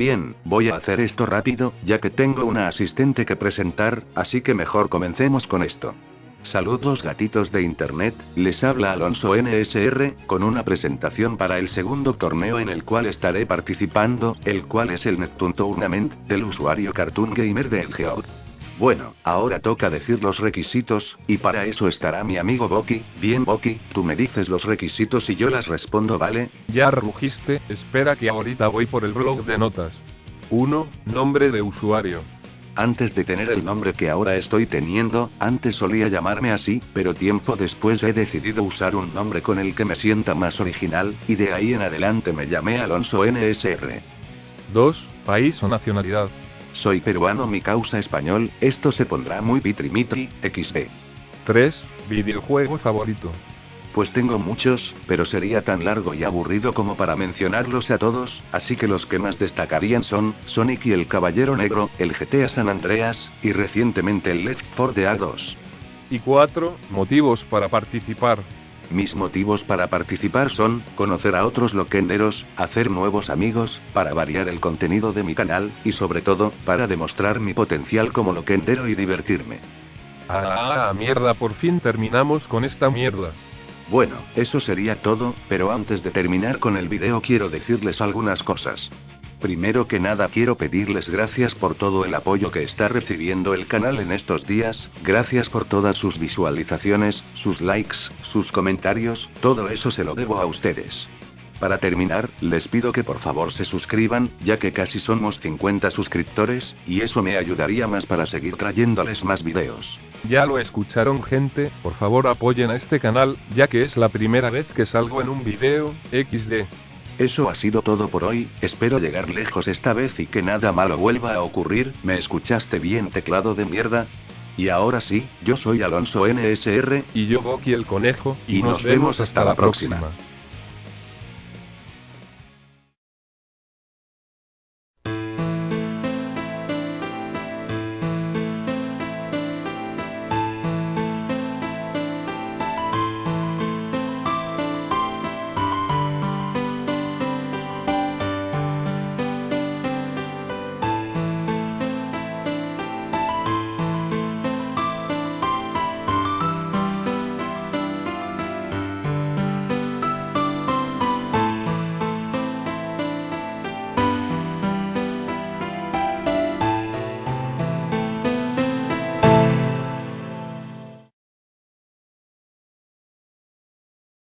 Bien, voy a hacer esto rápido, ya que tengo una asistente que presentar, así que mejor comencemos con esto. Saludos gatitos de internet, les habla Alonso NSR, con una presentación para el segundo torneo en el cual estaré participando, el cual es el Neptune Tournament, del usuario Cartoon Gamer de Geout. Bueno, ahora toca decir los requisitos, y para eso estará mi amigo Boki. Bien Boki, tú me dices los requisitos y yo las respondo, ¿vale? Ya rugiste, espera que ahorita voy por el blog de notas. 1. Nombre de usuario. Antes de tener el nombre que ahora estoy teniendo, antes solía llamarme así, pero tiempo después he decidido usar un nombre con el que me sienta más original, y de ahí en adelante me llamé Alonso NSR. 2. País o nacionalidad. Soy peruano, mi causa español, esto se pondrá muy pitrimitri, XD. 3. Videojuego favorito. Pues tengo muchos, pero sería tan largo y aburrido como para mencionarlos a todos, así que los que más destacarían son, Sonic y el Caballero Negro, el GTA San Andreas, y recientemente el Left 4 Dead 2. Y 4. Motivos para participar. Mis motivos para participar son, conocer a otros loquenderos, hacer nuevos amigos, para variar el contenido de mi canal, y sobre todo, para demostrar mi potencial como loquendero y divertirme. Ah, mierda, por fin terminamos con esta mierda. Bueno, eso sería todo, pero antes de terminar con el video quiero decirles algunas cosas. Primero que nada quiero pedirles gracias por todo el apoyo que está recibiendo el canal en estos días, gracias por todas sus visualizaciones, sus likes, sus comentarios, todo eso se lo debo a ustedes. Para terminar, les pido que por favor se suscriban, ya que casi somos 50 suscriptores, y eso me ayudaría más para seguir trayéndoles más videos. Ya lo escucharon gente, por favor apoyen a este canal, ya que es la primera vez que salgo en un video, XD. Eso ha sido todo por hoy, espero llegar lejos esta vez y que nada malo vuelva a ocurrir, ¿me escuchaste bien teclado de mierda? Y ahora sí, yo soy Alonso NSR, y yo Boki el Conejo, y, nos, vemos hasta, la próxima.